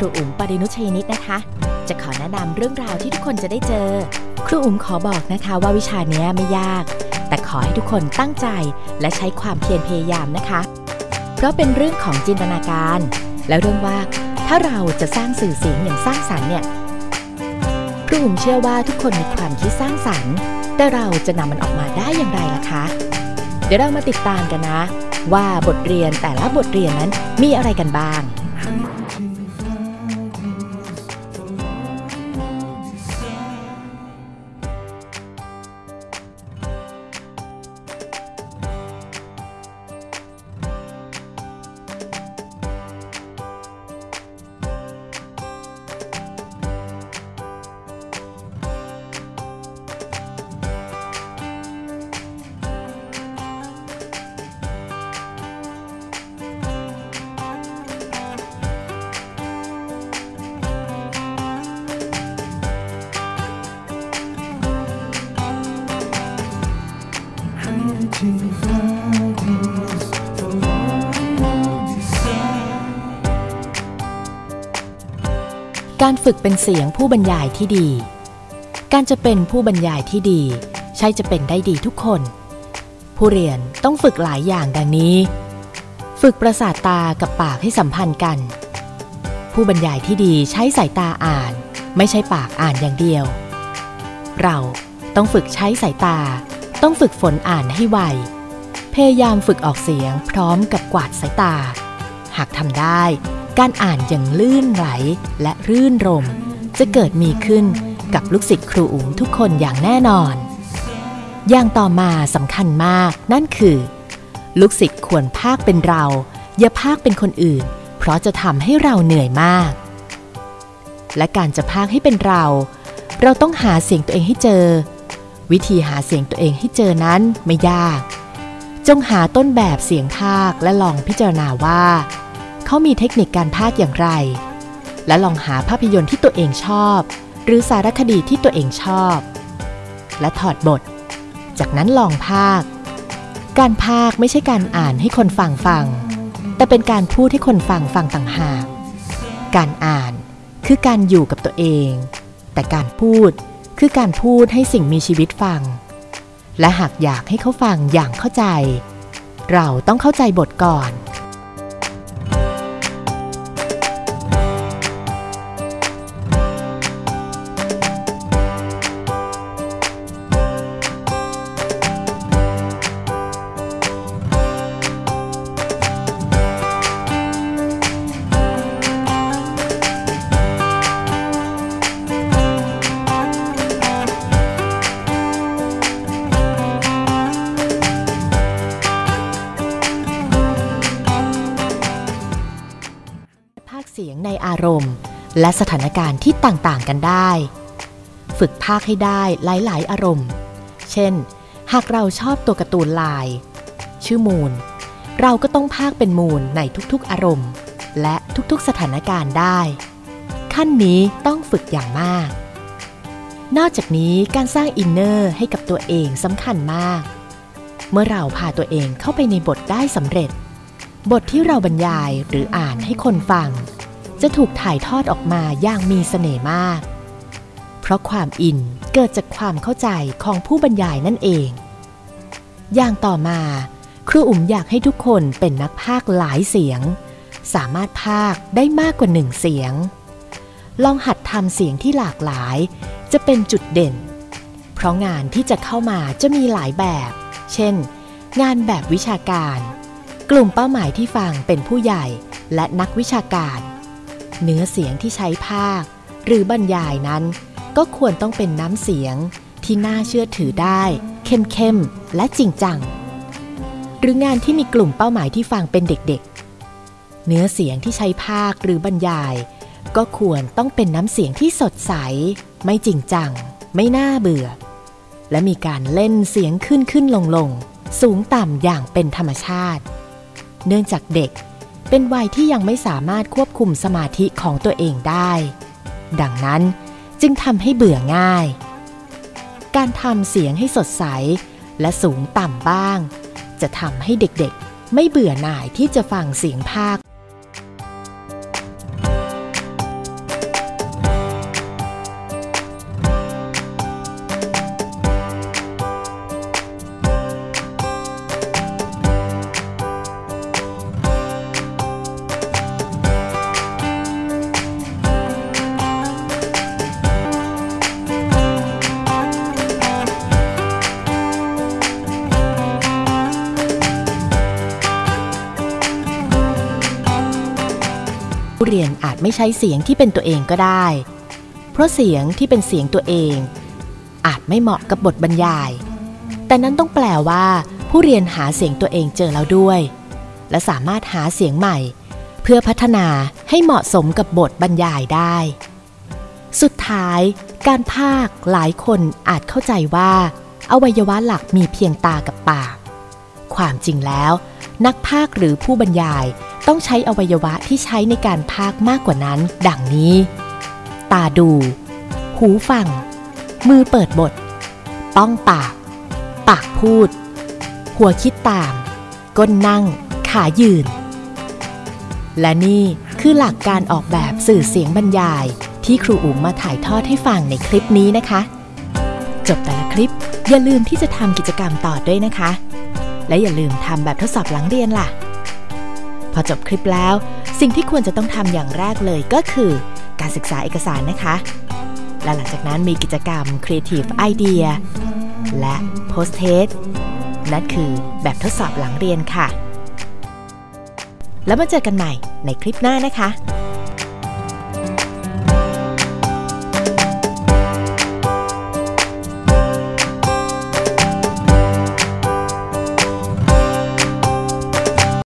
ครูอุ๋มปรินุชยนิตนะคะ จะขอแนะนำเรื่องราวที่ทุกคนจะได้เจอ ครูอุ๋มขอบอกนะคะว่าวิชานี้ไม่ยาก แต่ขอให้ทุกคนตั้งใจและใช้ความเพียรพยายามนะคะ เพราะเป็นเรื่องของจินตนาการ และเรื่องว่าถ้าเราจะสร้างสื่อเสียงอย่างสร้างสรรค์เนี่ยครูอุ๋มเชื่อว่าทุกคนมีความคิดสร้างสรรค์ แต่เราจะนำมันออกมาได้อย่างไรล่ะคะ เดี๋ยวเรามาติดตามกันนะ ว่าบทเรียนแต่ละบทเรียนนั้นมีอะไรกันบ้าง การฝึกเป็นเสียงผู้บรรยายที่ดี การจะเป็นผู้บรรยายที่ดี ใช่จะเป็นได้ดีทุกคน ผู้เรียนต้องฝึกหลายอย่างดังนี้ ฝึกประสาทตากับปากให้สัมพันธ์กัน ผู้บรรยายที่ดีใช้สายตาอ่าน ไม่ใช่ปากอ่านอย่างเดียว เราต้องฝึกใช้สายตา ต้องฝึกฝนอ่านให้ไว พยายามฝึกออกเสียงพร้อมกับกวาดสายตา หากทำได้ การอ่านอย่างลื่นไหลและรื่นรม จะเกิดมีขึ้นกับลูกศิษย์ครูอุ๋มทุกคนอย่างแน่นอน อย่างต่อมาสำคัญมากนั่นคือ ลูกศิษย์ควรภาคเป็นเรา อย่าภาคเป็นคนอื่น เพราะจะทำให้เราเหนื่อยมาก และการจะภาคให้เป็นเรา เราต้องหาเสียงตัวเองให้เจอ วิธีหาเสียงตัวเองให้เจอนั้นไม่ยาก จงหาต้นแบบเสียงภาคและลองพิจารณาว่า เขามีเทคนิคการภาคอย่างไร และลองหาภาพยนตร์ที่ตัวเองชอบ หรือสารคดีที่ตัวเองชอบ และถอดบท จากนั้นลองภาคการภาคไม่ใช่การอ่านให้คนฟังฟัง แต่เป็นการพูดให้คนฟังฟังต่างหาก การอ่านคือการอยู่กับตัวเอง แต่การพูดคือการพูดให้สิ่งมีชีวิตฟัง และหากอยากให้เขาฟังอย่างเข้าใจ เราต้องเข้าใจบทก่อน เสียงในอารมณ์ และสถานการณ์ที่ต่างๆกันได้ ฝึกภาคให้ได้หลายๆ อารมณ์ เช่น หากเราชอบตัวการ์ตูนลาย ชื่อมูล เราก็ต้องภาคเป็นมูลในทุกๆ อารมณ์ และทุกๆ สถานการณ์ได้ ขั้นนี้ต้องฝึกอย่างมาก นอกจากนี้การสร้างอินเนอร์ให้กับตัวเองสำคัญมาก เมื่อเราพาตัวเองเข้าไปในบทได้สำเร็จบทที่เราบรรยายหรืออ่านให้คนฟัง จะถูกถ่ายทอดออกมาอย่างมีเสน่ห์มาก เพราะความอินเกิดจากความเข้าใจของผู้บรรยายนั่นเอง อย่างต่อมา ครูอุ๋มอยากให้ทุกคนเป็นนักพากหลายเสียง สามารถพากได้มากกว่าหนึ่งเสียง ลองหัดทำเสียงที่หลากหลาย จะเป็นจุดเด่น เพราะงานที่จะเข้ามาจะมีหลายแบบ เช่น งานแบบวิชาการ กลุ่มเป้าหมายที่ฟังเป็นผู้ใหญ่และนักวิชาการ เนื้อเสียงที่ใช้ภาค หรือบรรยายนั้น ก็ควรต้องเป็นน้ำเสียงที่น่าเชื่อถือได้ เข้มๆ และจริงจัง หรืองานที่มีกลุ่มเป้าหมายที่ฟังเป็นเด็กๆ เนื้อเสียงที่ใช้ภาคหรือบรรยาย ก็ควรต้องเป็นน้ำเสียงที่สดใส ไม่จริงจัง ไม่น่าเบื่อ และมีการเล่นเสียงขึ้นขึ้นลงลงสูงต่ำอย่างเป็นธรรมชาติ เนื่องจากเด็ก เป็นวัยที่ยังไม่สามารถควบคุมสมาธิของตัวเองได้ ดังนั้นจึงทำให้เบื่อง่าย การทำเสียงให้สดใส และสูงต่ำบ้าง จะทำให้เด็กๆ ไม่เบื่อหน่ายที่จะฟังเสียงภาค ผู้เรียนอาจไม่ใช้เสียงที่เป็นตัวเองก็ได้ เพราะเสียงที่เป็นเสียงตัวเอง อาจไม่เหมาะกับบทบรรยาย แต่นั้นต้องแปลว่า ผู้เรียนหาเสียงตัวเองเจอแล้วด้วย และสามารถหาเสียงใหม่ เพื่อพัฒนาให้เหมาะสมกับบทบรรยายได้ สุดท้าย การพากย์หลายคนอาจเข้าใจว่า อวัยวะหลักมีเพียงตากับปาก ความจริงแล้ว นักพากย์หรือผู้บรรยาย ต้องใช้อวัยวะที่ใช้ในการพากมากกว่านั้น ดังนี้ ตาดู หูฟัง มือเปิดบทป้องปาก ปากพูด หัวคิดตาม ก้นนั่ง ขายืน และนี่คือหลักการออกแบบสื่อเสียงบรรยาย ที่ครูอุ๋มมาถ่ายทอดให้ฟังในคลิปนี้นะคะ จบแต่ละคลิปอย่าลืมที่จะทำกิจกรรมต่อด้วยนะคะ และอย่าลืมทำแบบทดสอบหลังเรียนล่ะ อจบคลิปแล้ว สิ่งที่ควรจะต้องทำอย่างแรกเลยก็คือ การศึกษาเอกสารนะคะ และหลังจากนั้นมีกิจกรรม Creative Idea และ Post Test นั่นคือแบบทดสอบหลังเรียนค่ะ แล้วมาเจอกันใหม่ในคลิปหน้านะคะ